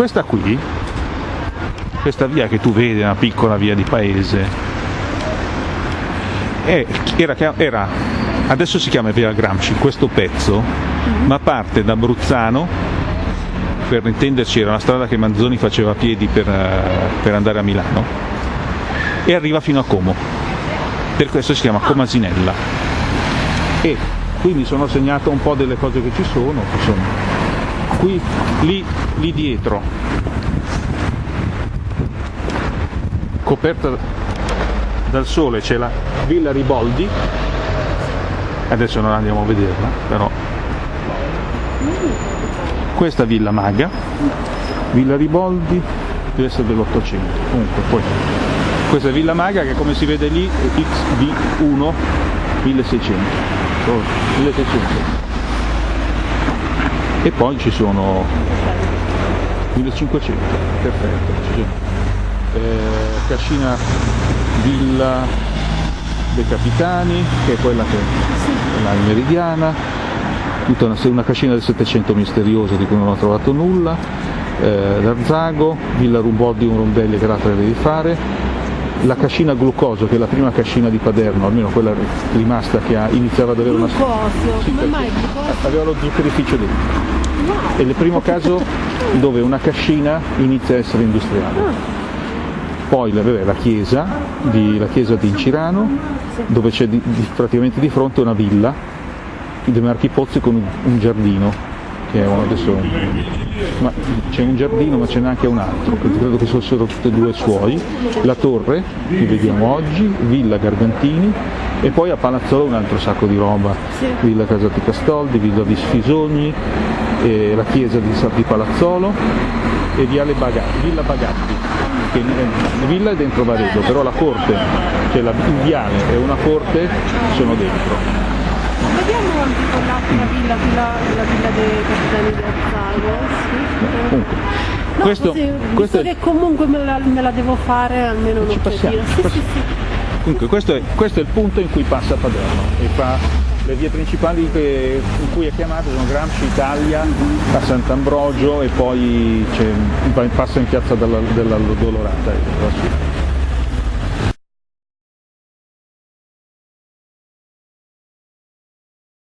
questa qui, questa via che tu vedi, una piccola via di paese, è, era, era, adesso si chiama via Gramsci, questo pezzo, ma parte da Bruzzano, per intenderci era una strada che Manzoni faceva a piedi per, per andare a Milano, e arriva fino a Como, per questo si chiama Comasinella. E qui mi sono segnato un po' delle cose che ci sono, che sono qui, lì, lì dietro, coperta dal sole c'è la Villa Riboldi, adesso non andiamo a vederla, però. Questa Villa Maga, Villa Riboldi deve essere dell'Ottocento, comunque poi questa Villa Maga che come si vede lì è XV1 1600, 1600 e poi ci sono 1500 perfetto eh, Cascina Villa dei Capitani che è quella che è la meridiana. Tutta una, una cascina del 700 misteriosa di cui non ho trovato nulla. Eh, l'Arzago, Villa Ruboddi un rondelli che l'altra devi fare la cascina glucoso, che è la prima cascina di Paderno, almeno quella rimasta che ha, iniziava ad avere una... Glucosio, sì, come mai glucosio? Aveva lo zuccherificio dentro. Wow. È il primo caso dove una cascina inizia a essere industriale. Ah. Poi vabbè, la, chiesa di, la chiesa di Incirano, dove c'è praticamente di fronte una villa, dei Marchi Pozzi con un, un giardino che è uno adesso c'è un giardino ma ce n'è anche un altro, credo che fossero tutti e due suoi, la torre che vediamo oggi, Villa Gargantini e poi a Palazzolo un altro sacco di roba, Villa Casati Castoldi, Villa di Sfisogni, eh, la chiesa di, di Palazzolo e Viale Bagatti, Villa Bagatti, che la villa è dentro Varedo, però la corte, cioè la, il viale e una corte sono dentro. Quell'altra villa, quella, la villa dei capitani di Azzago. Sì. No, questo, così, questo è... che comunque me la, me la, devo fare almeno un'occhiatina. Sì, sì, sì. Comunque questo è, questo è, il punto in cui passa Paderno e fa le vie principali che, in cui è chiamata sono Gramsci Italia a Sant'Ambrogio e poi passa in piazza della, della Dolorata. Ecco,